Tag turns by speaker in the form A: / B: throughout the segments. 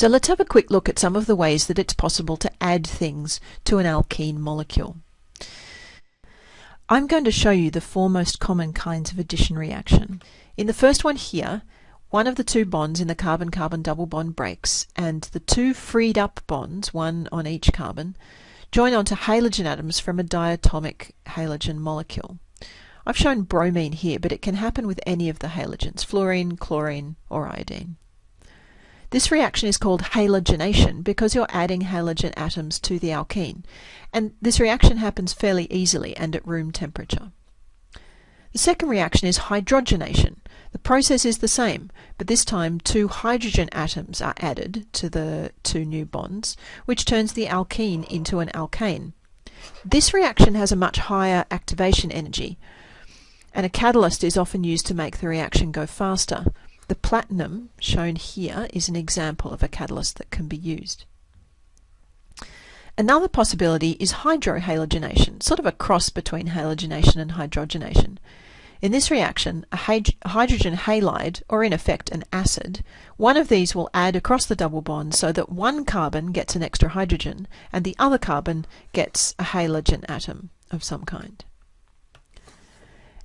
A: So let's have a quick look at some of the ways that it's possible to add things to an alkene molecule. I'm going to show you the four most common kinds of addition reaction. In the first one here, one of the two bonds in the carbon-carbon double bond breaks, and the two freed up bonds, one on each carbon, join onto halogen atoms from a diatomic halogen molecule. I've shown bromine here, but it can happen with any of the halogens, fluorine, chlorine, or iodine. This reaction is called halogenation because you're adding halogen atoms to the alkene, and this reaction happens fairly easily and at room temperature. The second reaction is hydrogenation. The process is the same, but this time two hydrogen atoms are added to the two new bonds, which turns the alkene into an alkane. This reaction has a much higher activation energy, and a catalyst is often used to make the reaction go faster. The platinum, shown here, is an example of a catalyst that can be used. Another possibility is hydrohalogenation, sort of a cross between halogenation and hydrogenation. In this reaction, a hydrogen halide, or in effect an acid, one of these will add across the double bond so that one carbon gets an extra hydrogen and the other carbon gets a halogen atom of some kind.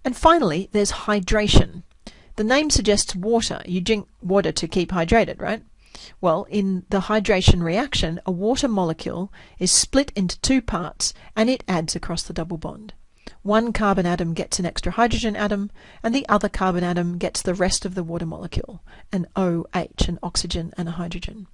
A: And finally, there's hydration. The name suggests water. You drink water to keep hydrated, right? Well, in the hydration reaction, a water molecule is split into two parts and it adds across the double bond. One carbon atom gets an extra hydrogen atom, and the other carbon atom gets the rest of the water molecule, an OH, an oxygen and a hydrogen.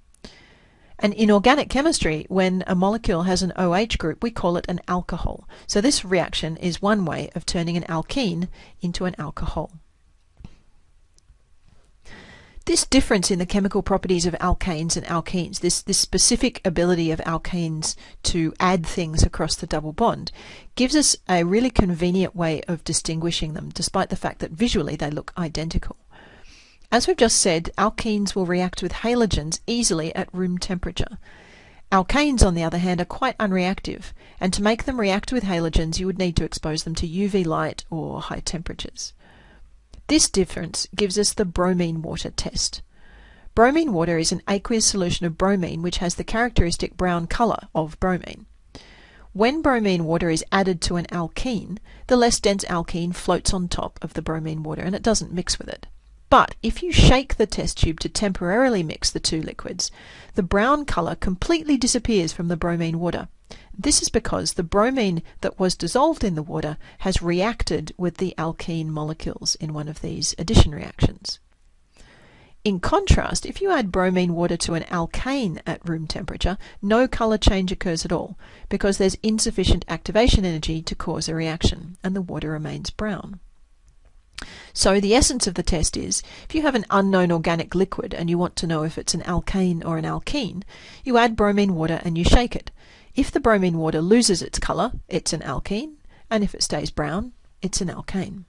A: And in organic chemistry, when a molecule has an OH group, we call it an alcohol. So this reaction is one way of turning an alkene into an alcohol. This difference in the chemical properties of alkanes and alkenes, this, this specific ability of alkanes to add things across the double bond, gives us a really convenient way of distinguishing them, despite the fact that visually they look identical. As we've just said, alkenes will react with halogens easily at room temperature. Alkanes, on the other hand, are quite unreactive, and to make them react with halogens, you would need to expose them to UV light or high temperatures. This difference gives us the bromine water test. Bromine water is an aqueous solution of bromine which has the characteristic brown colour of bromine. When bromine water is added to an alkene, the less dense alkene floats on top of the bromine water and it doesn't mix with it. But if you shake the test tube to temporarily mix the two liquids, the brown colour completely disappears from the bromine water. This is because the bromine that was dissolved in the water has reacted with the alkene molecules in one of these addition reactions. In contrast, if you add bromine water to an alkane at room temperature, no color change occurs at all because there's insufficient activation energy to cause a reaction and the water remains brown. So the essence of the test is, if you have an unknown organic liquid and you want to know if it's an alkane or an alkene, you add bromine water and you shake it. If the bromine water loses its colour, it's an alkene, and if it stays brown, it's an alkane.